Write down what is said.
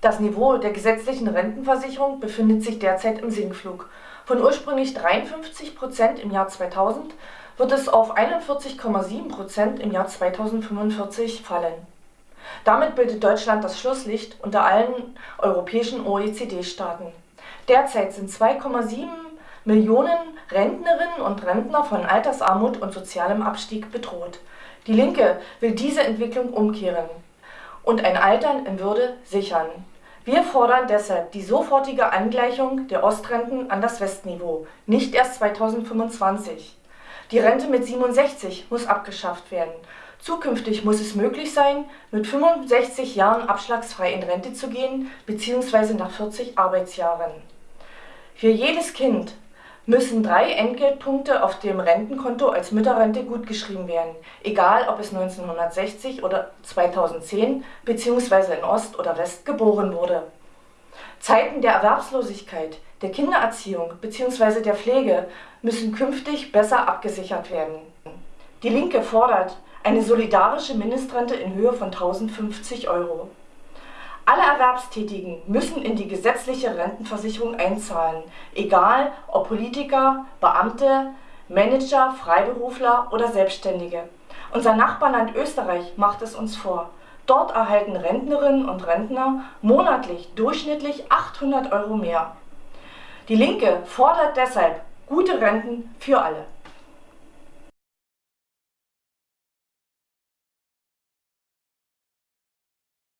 Das Niveau der gesetzlichen Rentenversicherung befindet sich derzeit im Sinkflug. Von ursprünglich 53 Prozent im Jahr 2000 wird es auf 41,7 Prozent im Jahr 2045 fallen. Damit bildet Deutschland das Schlusslicht unter allen europäischen OECD-Staaten. Derzeit sind 2,7 Millionen Rentnerinnen und Rentner von Altersarmut und sozialem Abstieg bedroht. Die Linke will diese Entwicklung umkehren und ein Altern in Würde sichern. Wir fordern deshalb die sofortige Angleichung der Ostrenten an das Westniveau, nicht erst 2025. Die Rente mit 67 muss abgeschafft werden. Zukünftig muss es möglich sein, mit 65 Jahren abschlagsfrei in Rente zu gehen bzw. nach 40 Arbeitsjahren. Für jedes Kind müssen drei Entgeltpunkte auf dem Rentenkonto als Mütterrente gutgeschrieben werden, egal ob es 1960 oder 2010 bzw. in Ost oder West geboren wurde. Zeiten der Erwerbslosigkeit, der Kindererziehung bzw. der Pflege müssen künftig besser abgesichert werden. Die Linke fordert eine solidarische Mindestrente in Höhe von 1050 Euro. Alle Erwerbstätigen müssen in die gesetzliche Rentenversicherung einzahlen, egal ob Politiker, Beamte, Manager, Freiberufler oder Selbstständige. Unser Nachbarland Österreich macht es uns vor. Dort erhalten Rentnerinnen und Rentner monatlich durchschnittlich 800 Euro mehr. Die Linke fordert deshalb gute Renten für alle.